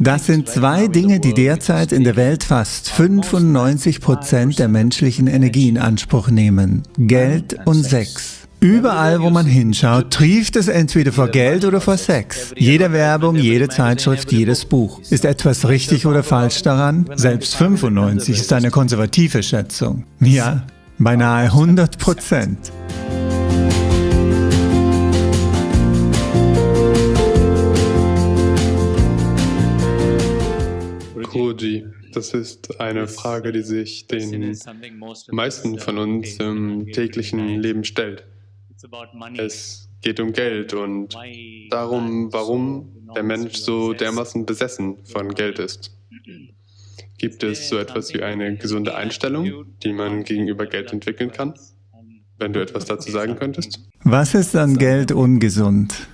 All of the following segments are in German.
Das sind zwei Dinge, die derzeit in der Welt fast 95 Prozent der menschlichen Energie in Anspruch nehmen. Geld und Sex. Überall, wo man hinschaut, trieft es entweder vor Geld oder vor Sex. Jede Werbung, jede Zeitschrift, jedes Buch. Ist etwas richtig oder falsch daran? Selbst 95 ist eine konservative Schätzung. Ja, beinahe 100 Prozent. Koji, das ist eine Frage, die sich den meisten von uns im täglichen Leben stellt. Es geht um Geld und darum, warum der Mensch so dermaßen besessen von Geld ist. Gibt es so etwas wie eine gesunde Einstellung, die man gegenüber Geld entwickeln kann? Wenn du etwas dazu sagen könntest? Was ist an Geld ungesund?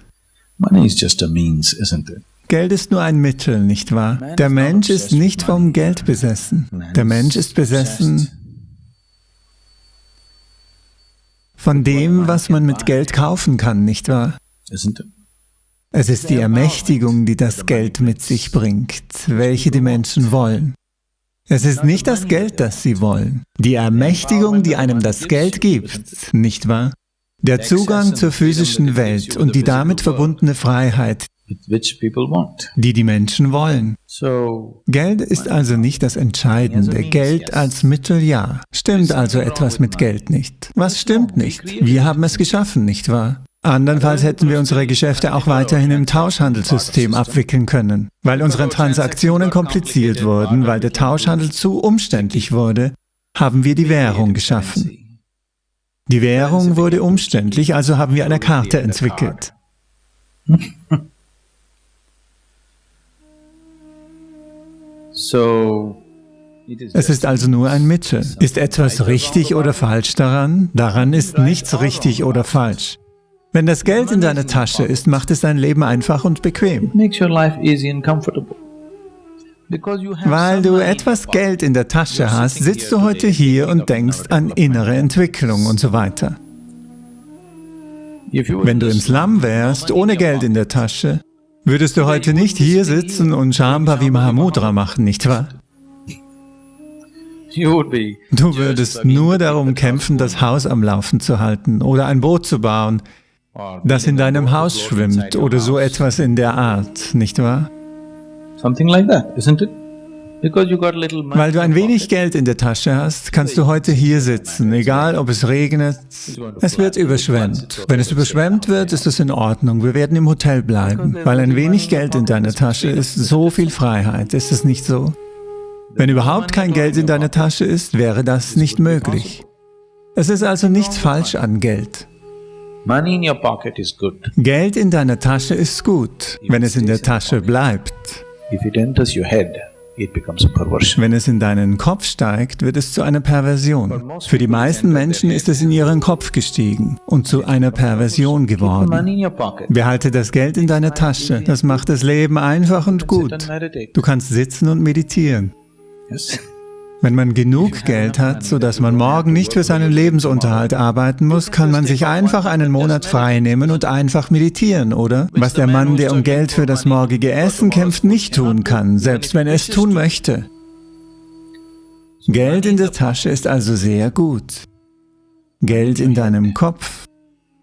Money is just a means, isn't it? Geld ist nur ein Mittel, nicht wahr? Der Mensch ist nicht vom Geld besessen. Der Mensch ist besessen von dem, was man mit Geld kaufen kann, nicht wahr? Es ist die Ermächtigung, die das Geld mit sich bringt, welche die Menschen wollen. Es ist nicht das Geld, das sie wollen. Die Ermächtigung, die einem das Geld gibt, nicht wahr? Der Zugang zur physischen Welt und die damit verbundene Freiheit, die die Menschen wollen. Geld ist also nicht das Entscheidende, Geld als Mittel ja. Stimmt also etwas mit Geld nicht? Was stimmt nicht? Wir haben es geschaffen, nicht wahr? Andernfalls hätten wir unsere Geschäfte auch weiterhin im Tauschhandelssystem abwickeln können. Weil unsere Transaktionen kompliziert wurden, weil der Tauschhandel zu umständlich wurde, haben wir die Währung geschaffen. Die Währung wurde umständlich, also haben wir eine Karte entwickelt. Es ist also nur ein Mittel. Ist etwas richtig oder falsch daran? Daran ist nichts richtig oder falsch. Wenn das Geld in deiner Tasche ist, macht es dein Leben einfach und bequem. Weil du etwas Geld in der Tasche hast, sitzt du heute hier und denkst an innere Entwicklung und so weiter. Wenn du im Slum wärst, ohne Geld in der Tasche, würdest du heute nicht hier sitzen und Shambhavi Mahamudra machen, nicht wahr? Du würdest nur darum kämpfen, das Haus am Laufen zu halten oder ein Boot zu bauen, das in deinem Haus schwimmt oder so etwas in der Art, nicht wahr? Something like that, isn't it? Weil du ein wenig Geld in der Tasche hast, kannst du heute hier sitzen, egal ob es regnet. Es wird überschwemmt. Wenn es überschwemmt wird, ist es in Ordnung. Wir werden im Hotel bleiben. Weil ein wenig Geld in deiner Tasche ist so viel Freiheit. Ist es nicht so? Wenn überhaupt kein Geld in deiner Tasche ist, wäre das nicht möglich. Es ist also nichts falsch an Geld. Geld in deiner Tasche ist gut, wenn es in der Tasche bleibt. If it enters your head, wenn es in deinen Kopf steigt, wird es zu einer Perversion. Für die meisten Menschen ist es in ihren Kopf gestiegen und zu einer Perversion geworden. Behalte das Geld in deiner Tasche, das macht das Leben einfach und gut. Du kannst sitzen und meditieren. Wenn man genug Geld hat, sodass man morgen nicht für seinen Lebensunterhalt arbeiten muss, kann man sich einfach einen Monat frei nehmen und einfach meditieren, oder? Was der Mann, der um Geld für das morgige Essen kämpft, nicht tun kann, selbst wenn er es tun möchte. Geld in der Tasche ist also sehr gut. Geld in deinem Kopf,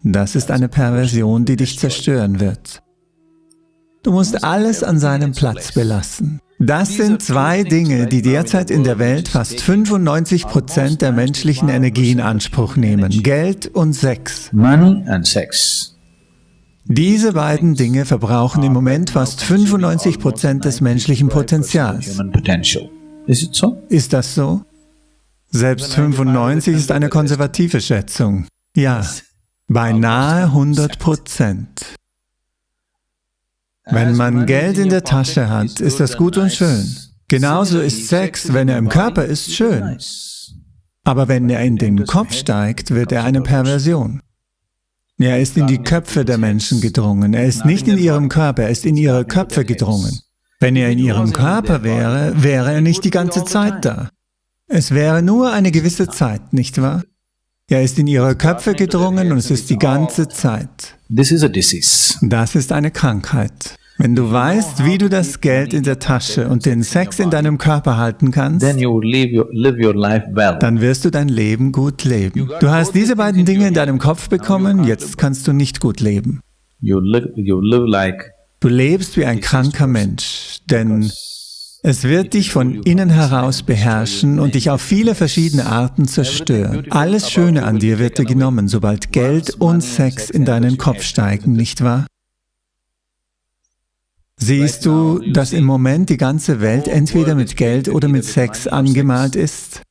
das ist eine Perversion, die dich zerstören wird. Du musst alles an seinem Platz belassen. Das sind zwei Dinge, die derzeit in der Welt fast 95 Prozent der menschlichen Energie in Anspruch nehmen. Geld und Sex. Diese beiden Dinge verbrauchen im Moment fast 95 Prozent des menschlichen Potenzials. Ist das so? Selbst 95 ist eine konservative Schätzung. Ja, beinahe 100 Prozent. Wenn man Geld in der Tasche hat, ist das gut und schön. Genauso ist Sex, wenn er im Körper ist, schön. Aber wenn er in den Kopf steigt, wird er eine Perversion. Er ist in die Köpfe der Menschen gedrungen. Er ist nicht in ihrem Körper, er ist in ihre Köpfe gedrungen. Wenn er in ihrem Körper wäre, wäre er nicht die ganze Zeit da. Es wäre nur eine gewisse Zeit, nicht wahr? Er ist in ihre Köpfe gedrungen und es ist die ganze Zeit. Das ist eine Krankheit. Wenn du weißt, wie du das Geld in der Tasche und den Sex in deinem Körper halten kannst, dann wirst du dein Leben gut leben. Du hast diese beiden Dinge in deinem Kopf bekommen, jetzt kannst du nicht gut leben. Du lebst wie ein kranker Mensch, denn es wird dich von innen heraus beherrschen und dich auf viele verschiedene Arten zerstören. Alles Schöne an dir wird dir genommen, sobald Geld und Sex in deinen Kopf steigen, nicht wahr? Siehst du, dass im Moment die ganze Welt entweder mit Geld oder mit Sex angemalt ist?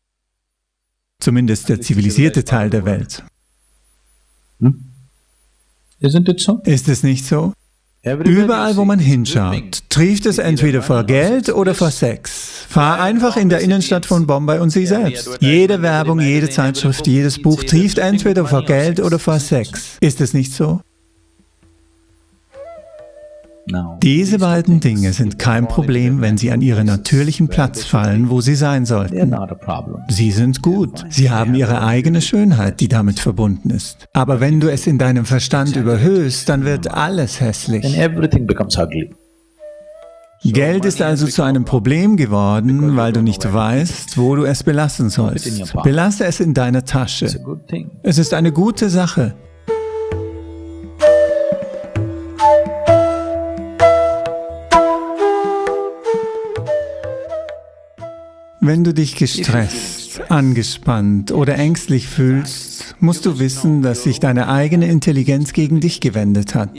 Zumindest der zivilisierte Teil der Welt. Hm? Ist es nicht so? Überall, wo man hinschaut, trieft es entweder vor Geld oder vor Sex. Fahr einfach in der Innenstadt von Bombay und sieh selbst. Jede Werbung, jede Zeitschrift, jedes Buch trieft entweder vor Geld oder vor Sex. Ist es nicht so? Diese beiden Dinge sind kein Problem, wenn sie an ihren natürlichen Platz fallen, wo sie sein sollten. Sie sind gut. Sie haben ihre eigene Schönheit, die damit verbunden ist. Aber wenn du es in deinem Verstand überhöhst, dann wird alles hässlich. Geld ist also zu einem Problem geworden, weil du nicht weißt, wo du es belassen sollst. Belasse es in deiner Tasche. Es ist eine gute Sache. Wenn du dich gestresst, angespannt oder ängstlich fühlst, musst du wissen, dass sich deine eigene Intelligenz gegen dich gewendet hat.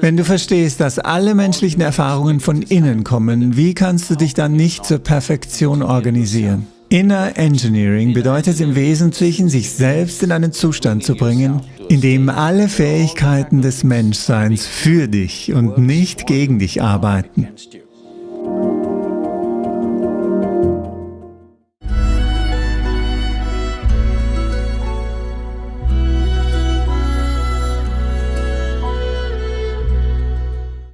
Wenn du verstehst, dass alle menschlichen Erfahrungen von innen kommen, wie kannst du dich dann nicht zur Perfektion organisieren? Inner Engineering bedeutet im Wesentlichen, sich selbst in einen Zustand zu bringen, in dem alle Fähigkeiten des Menschseins für dich und nicht gegen dich arbeiten.